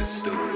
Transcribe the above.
The story.